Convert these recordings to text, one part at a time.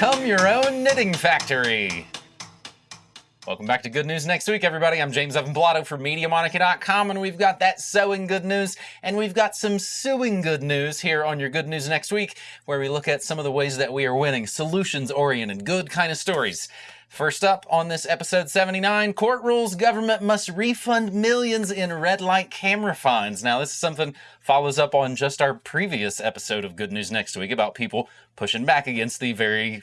Become your own knitting factory. Welcome back to Good News Next Week, everybody. I'm James Evan Pilato from MediaMonarchy.com, and we've got that sewing good news, and we've got some suing good news here on your Good News Next Week, where we look at some of the ways that we are winning, solutions-oriented, good kind of stories. First up on this episode 79, court rules government must refund millions in red light camera fines. Now, this is something follows up on just our previous episode of Good News Next Week about people pushing back against the very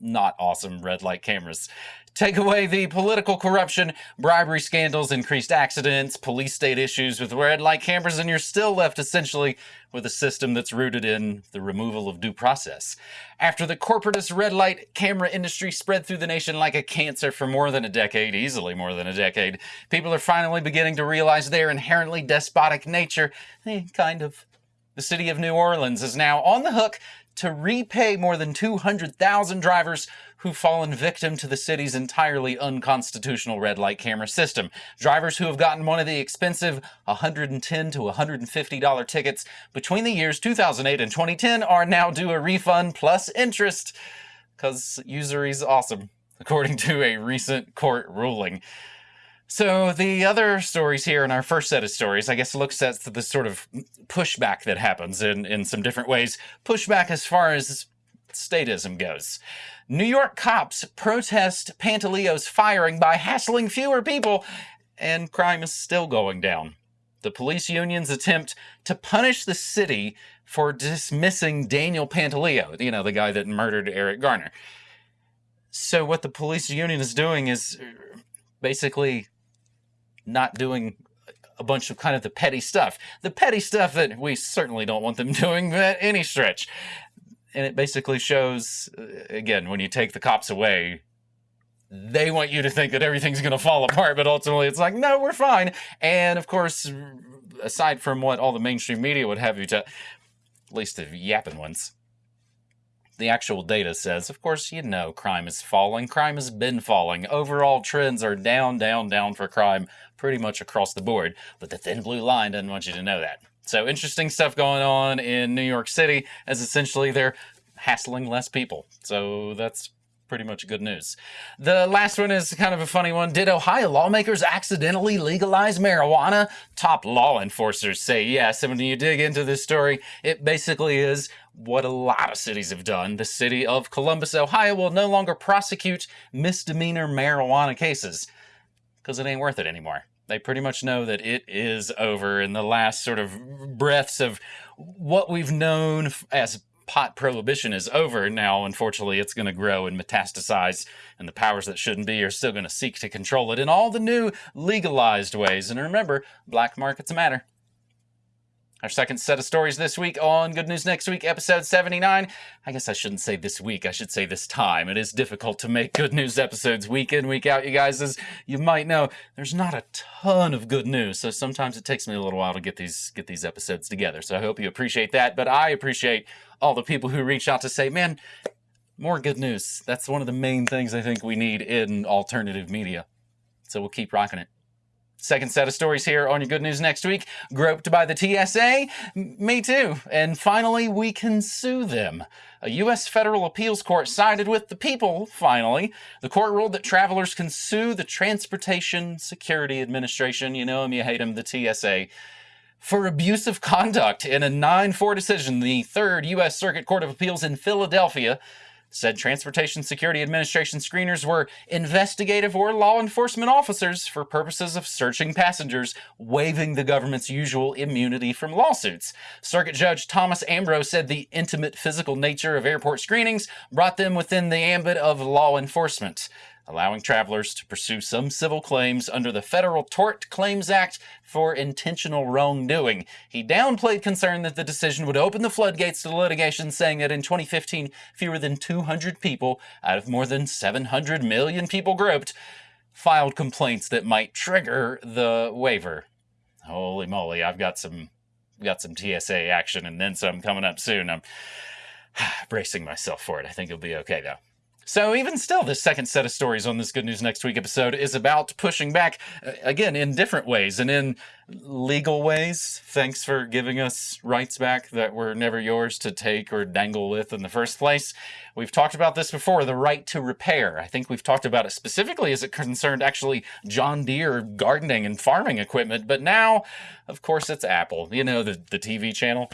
not awesome red light cameras. Take away the political corruption, bribery scandals, increased accidents, police state issues with red light cameras, and you're still left essentially with a system that's rooted in the removal of due process. After the corporatist red light camera industry spread through the nation like a cancer for more than a decade, easily more than a decade, people are finally beginning to realize their inherently despotic nature. Eh, kind of. The city of New Orleans is now on the hook to repay more than 200,000 drivers who've fallen victim to the city's entirely unconstitutional red light camera system. Drivers who have gotten one of the expensive 110 to $150 tickets between the years 2008 and 2010 are now due a refund plus interest because usury is awesome, according to a recent court ruling. So the other stories here in our first set of stories, I guess, looks at the sort of pushback that happens in, in some different ways. Pushback as far as statism goes. New York cops protest Pantaleo's firing by hassling fewer people, and crime is still going down. The police union's attempt to punish the city for dismissing Daniel Pantaleo, you know, the guy that murdered Eric Garner. So what the police union is doing is uh, basically not doing a bunch of kind of the petty stuff. The petty stuff that we certainly don't want them doing at any stretch. And it basically shows, uh, again, when you take the cops away, they want you to think that everything's going to fall apart, but ultimately it's like, no, we're fine. And of course, aside from what all the mainstream media would have you to, at least the yapping ones, the actual data says, of course, you know crime is falling. Crime has been falling. Overall trends are down, down, down for crime pretty much across the board. But the thin blue line doesn't want you to know that. So interesting stuff going on in New York City as essentially they're hassling less people. So that's pretty much good news. The last one is kind of a funny one. Did Ohio lawmakers accidentally legalize marijuana? Top law enforcers say yes. And when you dig into this story, it basically is what a lot of cities have done. The city of Columbus, Ohio will no longer prosecute misdemeanor marijuana cases because it ain't worth it anymore. They pretty much know that it is over in the last sort of breaths of what we've known as pot prohibition is over now, unfortunately, it's going to grow and metastasize, and the powers that shouldn't be are still going to seek to control it in all the new legalized ways. And remember, black markets matter. Our second set of stories this week on Good News Next Week, episode 79. I guess I shouldn't say this week, I should say this time. It is difficult to make good news episodes week in, week out, you guys. As you might know, there's not a ton of good news, so sometimes it takes me a little while to get these get these episodes together. So I hope you appreciate that. But I appreciate all the people who reach out to say, man, more good news. That's one of the main things I think we need in alternative media. So we'll keep rocking it. Second set of stories here on your good news next week. Groped by the TSA? Me too. And finally, we can sue them. A U.S. federal appeals court sided with the people, finally. The court ruled that travelers can sue the Transportation Security Administration. You know them, you hate them, the TSA. For abusive conduct in a 9-4 decision, the Third U.S. Circuit Court of Appeals in Philadelphia said Transportation Security Administration screeners were investigative or law enforcement officers for purposes of searching passengers, waiving the government's usual immunity from lawsuits. Circuit Judge Thomas Ambrose said the intimate physical nature of airport screenings brought them within the ambit of law enforcement allowing travelers to pursue some civil claims under the Federal Tort Claims Act for intentional wrongdoing. He downplayed concern that the decision would open the floodgates to litigation, saying that in 2015, fewer than 200 people out of more than 700 million people groped filed complaints that might trigger the waiver. Holy moly, I've got some got some TSA action and then some coming up soon. I'm bracing myself for it. I think it'll be okay though. So, even still, this second set of stories on this Good News Next Week episode is about pushing back, uh, again, in different ways and in legal ways. Thanks for giving us rights back that were never yours to take or dangle with in the first place. We've talked about this before the right to repair. I think we've talked about it specifically as it concerned actually John Deere gardening and farming equipment, but now, of course, it's Apple, you know, the, the TV channel.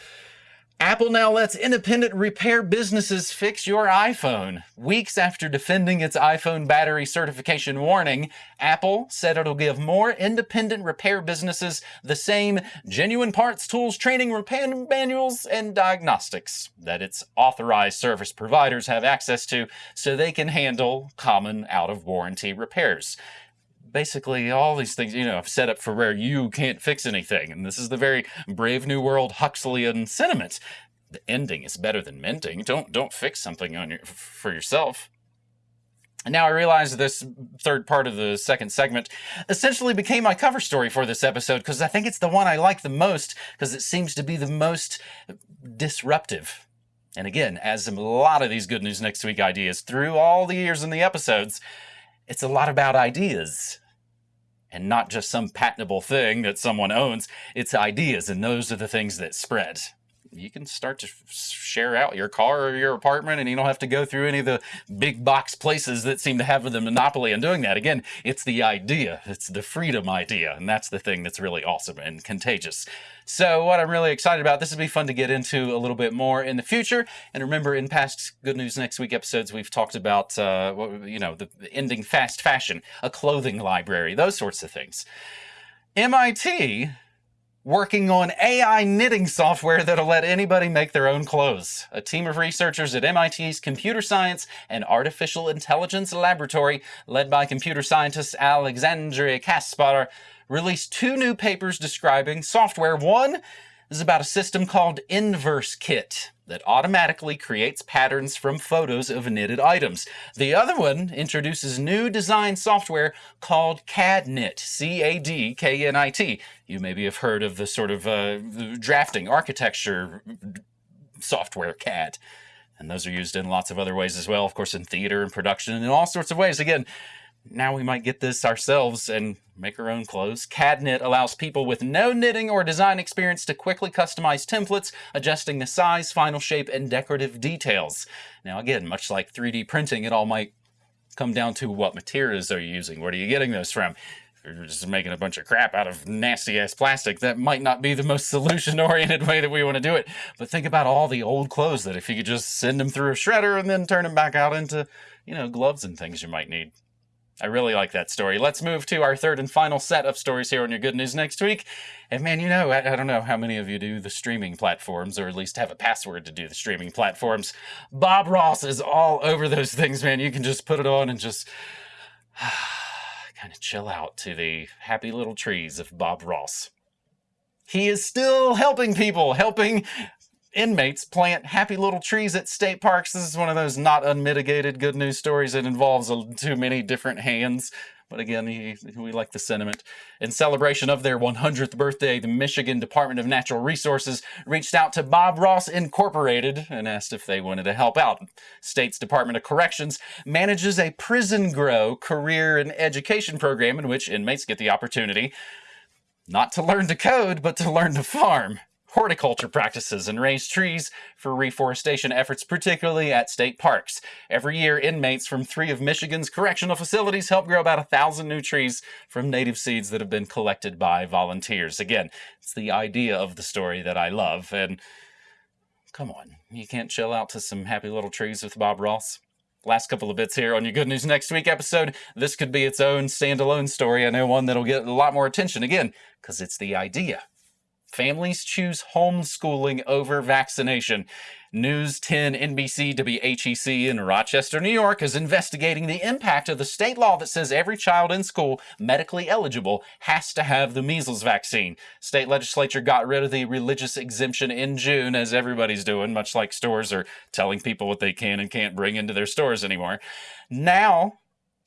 Apple now lets independent repair businesses fix your iPhone. Weeks after defending its iPhone battery certification warning, Apple said it'll give more independent repair businesses the same genuine parts, tools, training, repair manuals, and diagnostics that its authorized service providers have access to so they can handle common out of warranty repairs basically all these things, you know, set up for where you can't fix anything. And this is the very Brave New World Huxleyan sentiment. The ending is better than mending. Don't don't fix something on your for yourself. And now I realize this third part of the second segment essentially became my cover story for this episode because I think it's the one I like the most because it seems to be the most disruptive. And again, as a lot of these Good News Next Week ideas through all the years in the episodes, it's a lot about ideas and not just some patentable thing that someone owns. It's ideas, and those are the things that spread. You can start to share out your car or your apartment, and you don't have to go through any of the big box places that seem to have the monopoly on doing that. Again, it's the idea, it's the freedom idea, and that's the thing that's really awesome and contagious. So, what I'm really excited about, this would be fun to get into a little bit more in the future. And remember, in past Good News Next Week episodes, we've talked about, uh, you know, the ending fast fashion, a clothing library, those sorts of things. MIT working on AI knitting software that'll let anybody make their own clothes. A team of researchers at MIT's Computer Science and Artificial Intelligence Laboratory, led by computer scientist Alexandria Kaspar, released two new papers describing software. One is about a system called InverseKnit that automatically creates patterns from photos of knitted items. The other one introduces new design software called CADKnit, C-A-D-K-N-I-T. You maybe have heard of the sort of uh, drafting, architecture software CAD. And those are used in lots of other ways as well, of course, in theater and production and in all sorts of ways. Again, now we might get this ourselves and make our own clothes. CADKnit allows people with no knitting or design experience to quickly customize templates, adjusting the size, final shape, and decorative details. Now again, much like 3D printing, it all might come down to what materials are you using? Where are you getting those from? If you're just making a bunch of crap out of nasty ass plastic, that might not be the most solution oriented way that we want to do it. But think about all the old clothes that if you could just send them through a shredder and then turn them back out into, you know, gloves and things you might need. I really like that story. Let's move to our third and final set of stories here on your good news next week. And man, you know, I, I, don't know how many of you do the streaming platforms, or at least have a password to do the streaming platforms. Bob Ross is all over those things, man. You can just put it on and just kind of chill out to the happy little trees of Bob Ross. He is still helping people, helping inmates plant happy little trees at state parks. This is one of those not unmitigated good news stories It involves too many different hands. But again, he, we like the sentiment. In celebration of their 100th birthday, the Michigan Department of Natural Resources reached out to Bob Ross Incorporated and asked if they wanted to help out. State's Department of Corrections manages a prison grow career and education program in which inmates get the opportunity not to learn to code, but to learn to farm horticulture practices and raise trees for reforestation efforts, particularly at state parks. Every year, inmates from three of Michigan's correctional facilities help grow about a thousand new trees from native seeds that have been collected by volunteers. Again, it's the idea of the story that I love. And come on, you can't chill out to some happy little trees with Bob Ross? last couple of bits here on your Good News Next Week episode. This could be its own standalone story. I know one that'll get a lot more attention again, because it's the idea Families choose homeschooling over vaccination. News 10 NBC WHEC in Rochester, New York is investigating the impact of the state law that says every child in school medically eligible has to have the measles vaccine. State legislature got rid of the religious exemption in June, as everybody's doing, much like stores are telling people what they can and can't bring into their stores anymore. Now,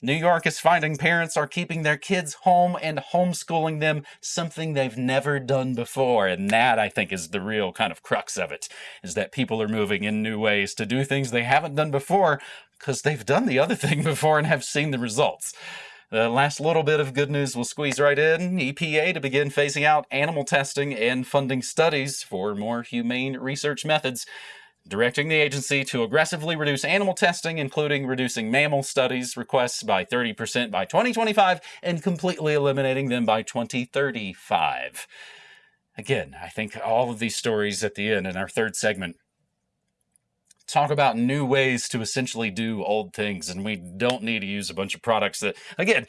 New York is finding parents are keeping their kids home and homeschooling them, something they've never done before. And that, I think, is the real kind of crux of it, is that people are moving in new ways to do things they haven't done before because they've done the other thing before and have seen the results. The last little bit of good news will squeeze right in. EPA to begin phasing out animal testing and funding studies for more humane research methods, directing the agency to aggressively reduce animal testing, including reducing mammal studies requests by 30% by 2025 and completely eliminating them by 2035. Again, I think all of these stories at the end in our third segment talk about new ways to essentially do old things and we don't need to use a bunch of products that again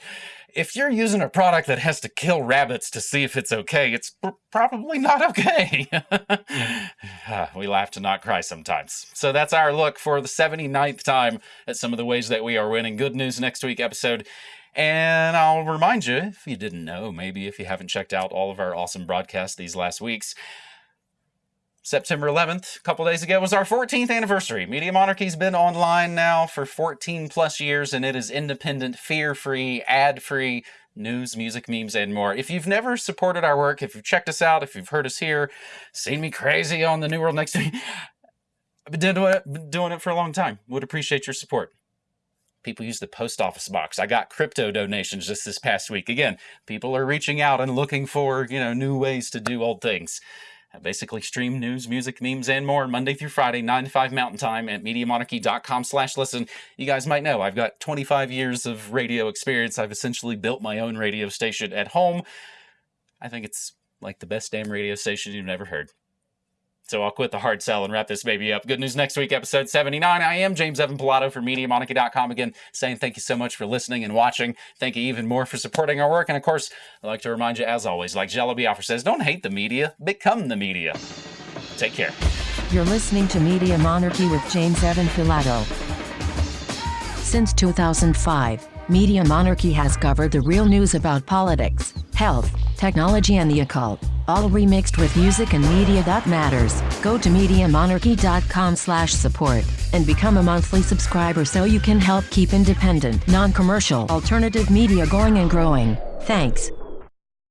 if you're using a product that has to kill rabbits to see if it's okay it's pr probably not okay. We laugh to not cry sometimes. So that's our look for the 79th time at some of the ways that we are winning good news next week episode. And I'll remind you, if you didn't know, maybe if you haven't checked out all of our awesome broadcasts these last weeks, September 11th, a couple days ago, was our 14th anniversary. Media Monarchy's been online now for 14 plus years, and it is independent, fear-free, ad-free news, music, memes, and more. If you've never supported our work, if you've checked us out, if you've heard us here, seen me crazy on the New World Next Week, I've been doing it, been doing it for a long time. Would appreciate your support. People use the post office box. I got crypto donations just this past week. Again, people are reaching out and looking for, you know, new ways to do old things. I basically stream news, music, memes, and more Monday through Friday, 9 to 5 Mountain Time at MediaMonarchy.com slash listen. You guys might know I've got 25 years of radio experience. I've essentially built my own radio station at home. I think it's like the best damn radio station you've ever heard. So I'll quit the hard sell and wrap this baby up. Good news next week, episode 79. I am James Evan Pilato for MediaMonarchy.com again, saying thank you so much for listening and watching. Thank you even more for supporting our work. And of course, I'd like to remind you, as always, like Jello Biafra says, don't hate the media, become the media. Take care. You're listening to Media Monarchy with James Evan Pilato. Since 2005, Media Monarchy has covered the real news about politics, health, technology and the occult, all remixed with music and media that matters. Go to MediaMonarchy.com slash support and become a monthly subscriber so you can help keep independent, non-commercial, alternative media going and growing. Thanks.